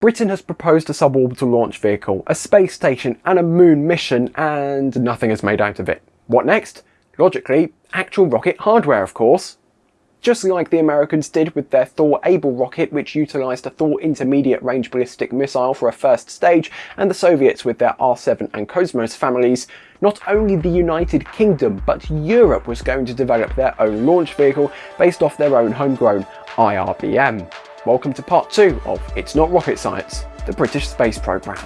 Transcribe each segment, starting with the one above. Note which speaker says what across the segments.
Speaker 1: Britain has proposed a suborbital launch vehicle, a space station and a moon mission and nothing is made out of it. What next? Logically, actual rocket hardware of course. Just like the Americans did with their Thor Able rocket which utilised a Thor intermediate range ballistic missile for a first stage and the Soviets with their R7 and Cosmos families, not only the United Kingdom but Europe was going to develop their own launch vehicle based off their own homegrown IRBM. Welcome to part 2 of It's Not Rocket Science, the British Space Programme.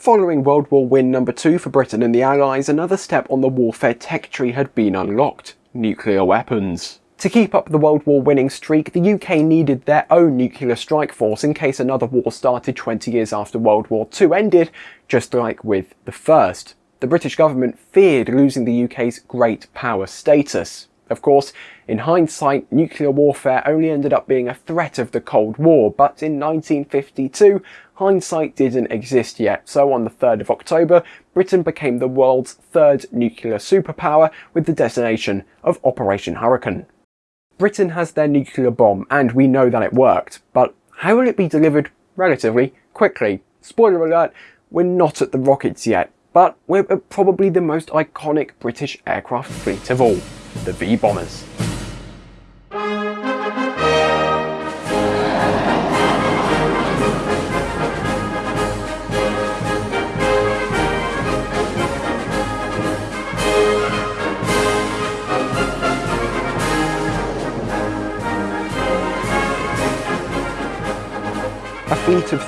Speaker 1: Following World War win number 2 for Britain and the Allies, another step on the warfare tech tree had been unlocked. Nuclear weapons. To keep up the World War winning streak, the UK needed their own nuclear strike force in case another war started 20 years after World War II ended, just like with the first. The British government feared losing the UK's great power status. Of course, in hindsight, nuclear warfare only ended up being a threat of the Cold War, but in 1952, hindsight didn't exist yet, so on the 3rd of October, Britain became the world's third nuclear superpower with the designation of Operation Hurricane. Britain has their nuclear bomb, and we know that it worked, but how will it be delivered relatively quickly? Spoiler alert, we're not at the rockets yet, but we're uh, probably the most iconic British aircraft fleet of all, the V-bombers.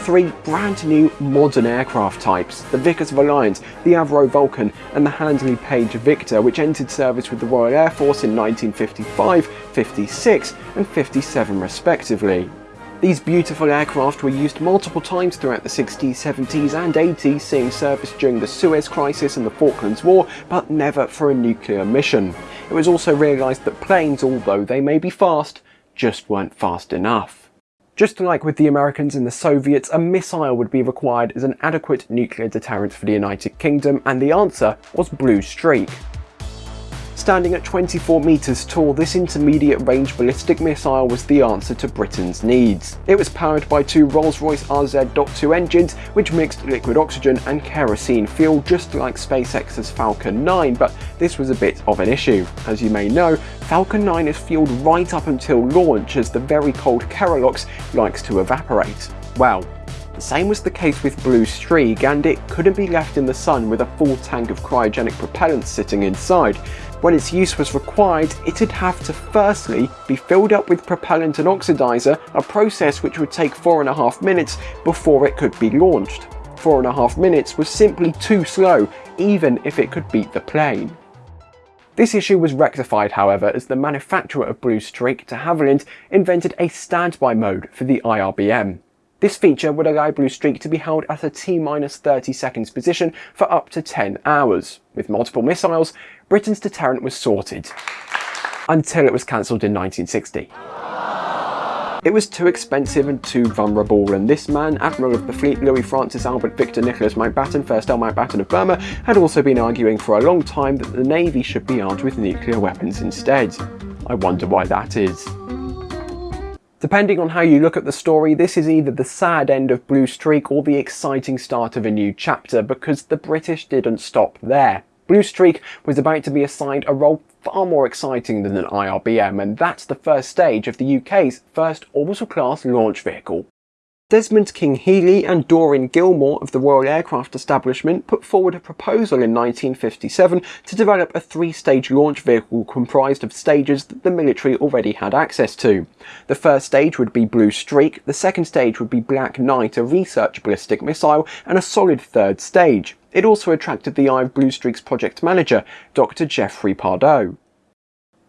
Speaker 1: Three brand new modern aircraft types, the Vickers Valiant, the Avro Vulcan and the Handley Page Victor which entered service with the Royal Air Force in 1955, 56 and 57 respectively. These beautiful aircraft were used multiple times throughout the 60s, 70s and 80s, seeing service during the Suez Crisis and the Falklands War, but never for a nuclear mission. It was also realised that planes, although they may be fast, just weren't fast enough. Just like with the Americans and the Soviets, a missile would be required as an adequate nuclear deterrent for the United Kingdom, and the answer was Blue Streak. Standing at 24 metres tall, this intermediate range ballistic missile was the answer to Britain's needs. It was powered by two Rolls-Royce RZ.2 engines which mixed liquid oxygen and kerosene fuel just like SpaceX's Falcon 9, but this was a bit of an issue. As you may know, Falcon 9 is fueled right up until launch as the very cold Kerolox likes to evaporate. Well, same was the case with Blue Streak and it couldn't be left in the sun with a full tank of cryogenic propellant sitting inside. When its use was required, it'd have to firstly be filled up with propellant and oxidizer, a process which would take four and a half minutes before it could be launched. Four and a half minutes was simply too slow, even if it could beat the plane. This issue was rectified however as the manufacturer of Blue Streak de Havilland invented a standby mode for the IRBM. This feature would allow Blue Streak to be held at a T-30 seconds position for up to 10 hours. With multiple missiles, Britain's deterrent was sorted. Until it was cancelled in 1960. It was too expensive and too vulnerable, and this man, Admiral of the Fleet Louis Francis Albert Victor Nicholas Mountbatten, 1st Earl Mountbatten of Burma, had also been arguing for a long time that the Navy should be armed with nuclear weapons instead. I wonder why that is. Depending on how you look at the story, this is either the sad end of Blue Streak or the exciting start of a new chapter because the British didn't stop there. Blue Streak was about to be assigned a role far more exciting than an IRBM and that's the first stage of the UK's first orbital class launch vehicle. Desmond King-Hele and Doreen Gilmour of the Royal Aircraft Establishment put forward a proposal in 1957 to develop a three-stage launch vehicle comprised of stages that the military already had access to. The first stage would be Blue Streak, the second stage would be Black Knight, a research ballistic missile, and a solid third stage. It also attracted the eye of Blue Streak's project manager, Dr. Geoffrey Pardoe.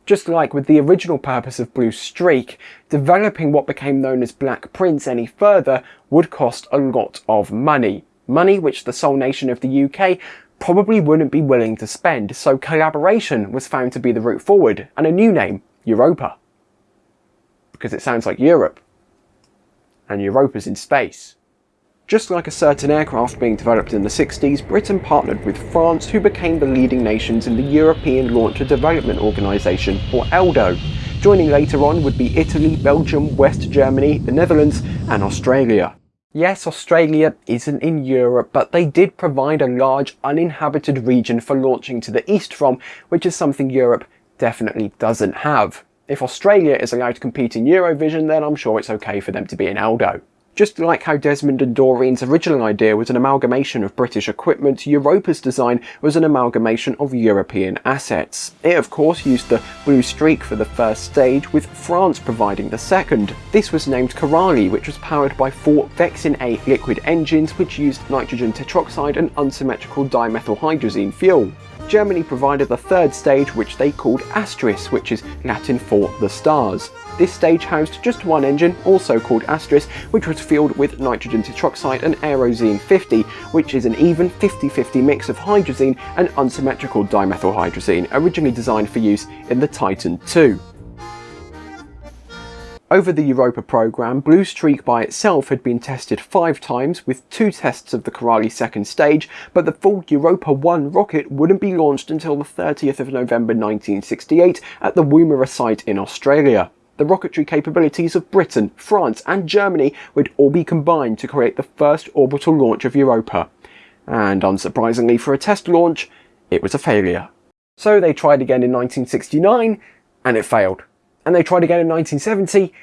Speaker 1: Just like with the original purpose of Blue Streak, developing what became known as Black Prince any further would cost a lot of money. Money which the sole nation of the UK probably wouldn't be willing to spend, so collaboration was found to be the route forward, and a new name, Europa. Because it sounds like Europe. And Europa's in space. Just like a certain aircraft being developed in the 60s, Britain partnered with France who became the leading nations in the European Launcher Development Organisation, or ELDO. Joining later on would be Italy, Belgium, West Germany, the Netherlands and Australia. Yes, Australia isn't in Europe, but they did provide a large uninhabited region for launching to the east from, which is something Europe definitely doesn't have. If Australia is allowed to compete in Eurovision, then I'm sure it's okay for them to be in ELDO. Just like how Desmond and Doreen's original idea was an amalgamation of British equipment, Europa's design was an amalgamation of European assets. It of course used the Blue Streak for the first stage, with France providing the second. This was named Coralie, which was powered by four Vexin 8 liquid engines which used nitrogen tetroxide and unsymmetrical dimethylhydrazine fuel. Germany provided the third stage which they called Astris, which is Latin for the stars. This stage housed just one engine, also called Astris, which was fueled with nitrogen tetroxide and Aerozine 50, which is an even 50-50 mix of hydrazine and unsymmetrical dimethylhydrazine, originally designed for use in the Titan II. Over the Europa program, Blue Streak by itself had been tested five times with two tests of the Coralie second stage, but the full Europa 1 rocket wouldn't be launched until the 30th of November 1968 at the Woomera site in Australia the rocketry capabilities of Britain, France and Germany would all be combined to create the first orbital launch of Europa. And unsurprisingly for a test launch, it was a failure. So they tried again in 1969 and it failed. And they tried again in 1970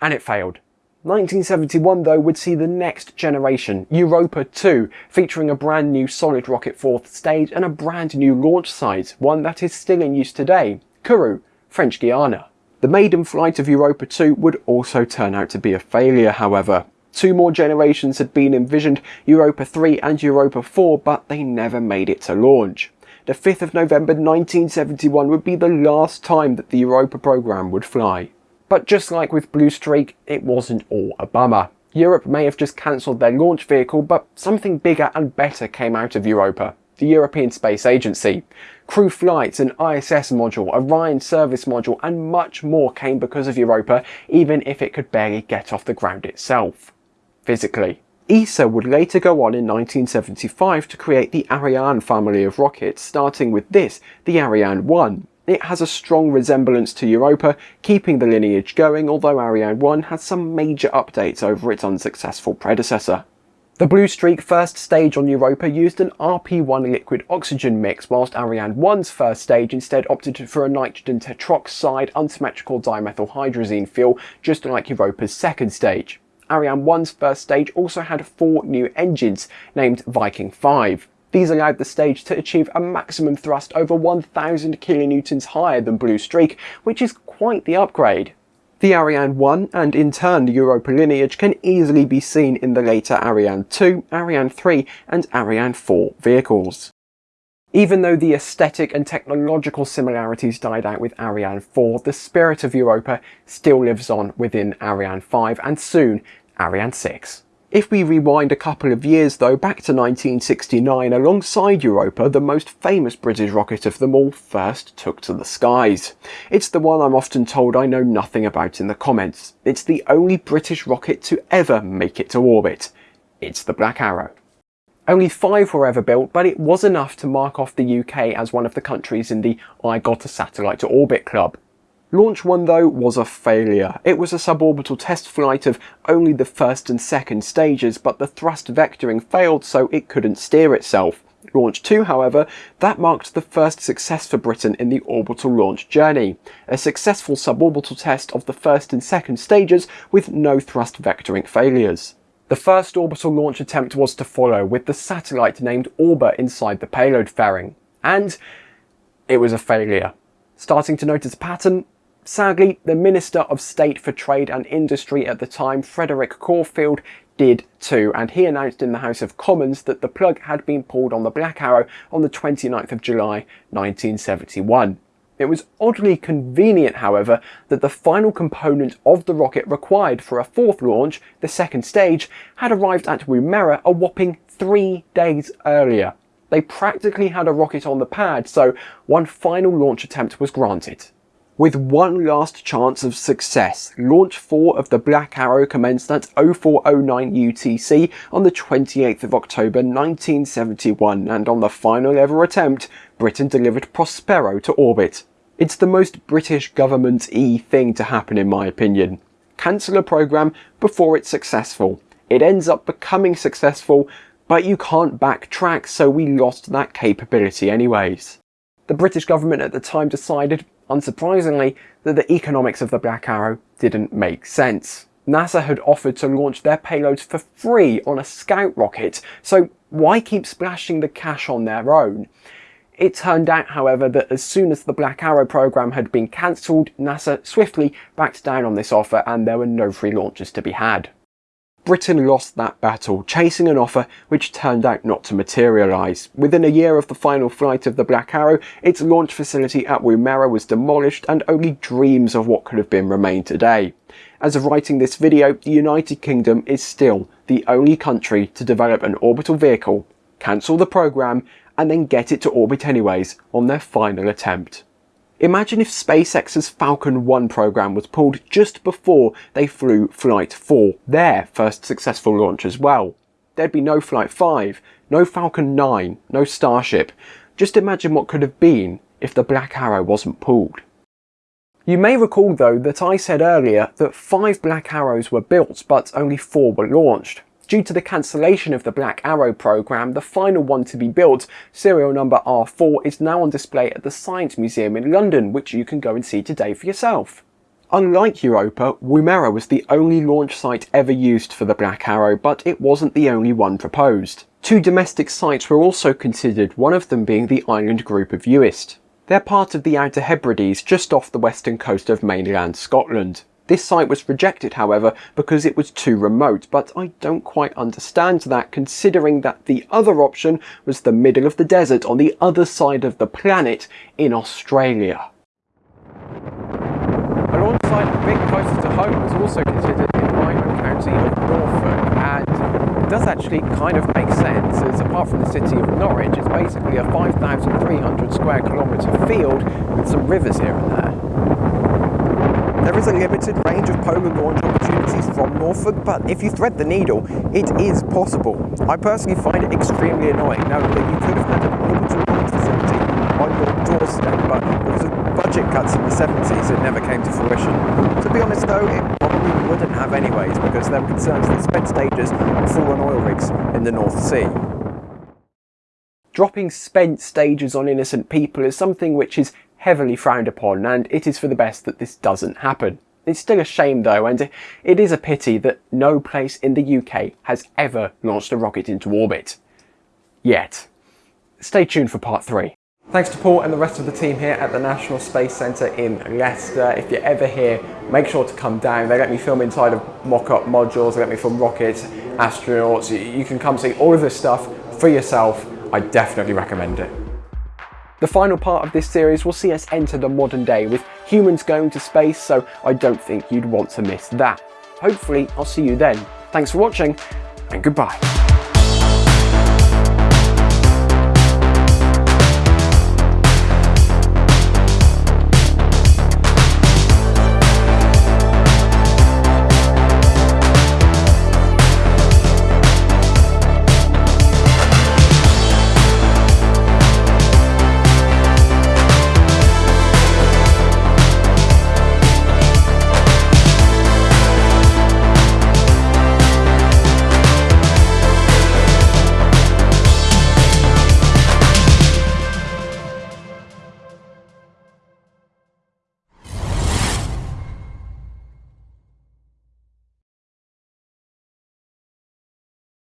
Speaker 1: and it failed. 1971 though would see the next generation, Europa 2, featuring a brand new solid rocket fourth stage and a brand new launch site, one that is still in use today, Kourou, French Guiana. The maiden flight of Europa 2 would also turn out to be a failure however. Two more generations had been envisioned, Europa 3 and Europa 4, but they never made it to launch. The 5th of November 1971 would be the last time that the Europa program would fly. But just like with Blue Streak, it wasn't all a bummer. Europe may have just cancelled their launch vehicle, but something bigger and better came out of Europa the European Space Agency. Crew flights, an ISS module, Orion service module and much more came because of Europa even if it could barely get off the ground itself. Physically. ESA would later go on in 1975 to create the Ariane family of rockets, starting with this, the Ariane 1. It has a strong resemblance to Europa, keeping the lineage going, although Ariane 1 has some major updates over its unsuccessful predecessor. The Blue Streak first stage on Europa used an RP1 liquid oxygen mix, whilst Ariane 1's first stage instead opted for a nitrogen tetroxide unsymmetrical dimethylhydrazine fuel, just like Europa's second stage. Ariane 1's first stage also had four new engines, named Viking 5. These allowed the stage to achieve a maximum thrust over 1000 kilonewtons higher than Blue Streak, which is quite the upgrade. The Ariane 1 and in turn the Europa lineage can easily be seen in the later Ariane 2, Ariane 3 and Ariane 4 vehicles. Even though the aesthetic and technological similarities died out with Ariane 4, the spirit of Europa still lives on within Ariane 5 and soon Ariane 6. If we rewind a couple of years though, back to 1969, alongside Europa, the most famous British rocket of them all first took to the skies. It's the one I'm often told I know nothing about in the comments. It's the only British rocket to ever make it to orbit. It's the Black Arrow. Only five were ever built, but it was enough to mark off the UK as one of the countries in the I got a satellite to orbit club. Launch 1 though was a failure. It was a suborbital test flight of only the first and second stages, but the thrust vectoring failed so it couldn't steer itself. Launch 2, however, that marked the first success for Britain in the orbital launch journey. A successful suborbital test of the first and second stages with no thrust vectoring failures. The first orbital launch attempt was to follow with the satellite named Orba inside the payload fairing. And it was a failure. Starting to notice a pattern, Sadly, the Minister of State for Trade and Industry at the time, Frederick Corfield, did too, and he announced in the House of Commons that the plug had been pulled on the Black Arrow on the 29th of July 1971. It was oddly convenient, however, that the final component of the rocket required for a fourth launch, the second stage, had arrived at Woomera a whopping three days earlier. They practically had a rocket on the pad, so one final launch attempt was granted. With one last chance of success, launch 4 of the Black Arrow commenced at 0409 UTC on the 28th of October 1971 and on the final ever attempt, Britain delivered Prospero to orbit. It's the most British government-y thing to happen in my opinion. Cancel a programme before it's successful. It ends up becoming successful, but you can't backtrack so we lost that capability anyways. The British government at the time decided unsurprisingly, that the economics of the Black Arrow didn't make sense. NASA had offered to launch their payloads for free on a Scout rocket, so why keep splashing the cash on their own? It turned out, however, that as soon as the Black Arrow program had been cancelled, NASA swiftly backed down on this offer and there were no free launches to be had. Britain lost that battle, chasing an offer which turned out not to materialise. Within a year of the final flight of the Black Arrow, its launch facility at Woomera was demolished and only dreams of what could have been remain today. As of writing this video, the United Kingdom is still the only country to develop an orbital vehicle, cancel the programme, and then get it to orbit anyways on their final attempt. Imagine if SpaceX's Falcon 1 program was pulled just before they flew Flight 4, their first successful launch as well. There'd be no Flight 5, no Falcon 9, no Starship. Just imagine what could have been if the Black Arrow wasn't pulled. You may recall though that I said earlier that five Black Arrows were built but only four were launched. Due to the cancellation of the Black Arrow program, the final one to be built, serial number R4, is now on display at the Science Museum in London, which you can go and see today for yourself. Unlike Europa, Woomera was the only launch site ever used for the Black Arrow, but it wasn't the only one proposed. Two domestic sites were also considered, one of them being the island group of Uist. They're part of the Outer Hebrides just off the western coast of mainland Scotland. This site was rejected, however, because it was too remote, but I don't quite understand that considering that the other option was the middle of the desert on the other side of the planet in Australia. A launch site a bit closer to home was also considered in my home county of Norfolk, and it does actually kind of make sense, as apart from the city of Norwich, it's basically a 5,300 square kilometre field with some rivers here and there. There is a limited range of polar launch opportunities from Norfolk, but if you thread the needle, it is possible. I personally find it extremely annoying now that you could have had an orbital launch facility on your doorstep, but because of budget cuts in the 70s, it never came to fruition. To be honest though, it probably wouldn't have anyways, because there were concerns that spent stages would fall on oil rigs in the North Sea. Dropping spent stages on innocent people is something which is heavily frowned upon and it is for the best that this doesn't happen. It's still a shame though and it is a pity that no place in the UK has ever launched a rocket into orbit. Yet. Stay tuned for part 3. Thanks to Paul and the rest of the team here at the National Space Centre in Leicester. If you're ever here, make sure to come down. They let me film inside of mock-up modules, they let me film rockets, astronauts. You can come see all of this stuff for yourself. I definitely recommend it. The final part of this series will see us enter the modern day with humans going to space, so I don't think you'd want to miss that. Hopefully, I'll see you then. Thanks for watching, and goodbye.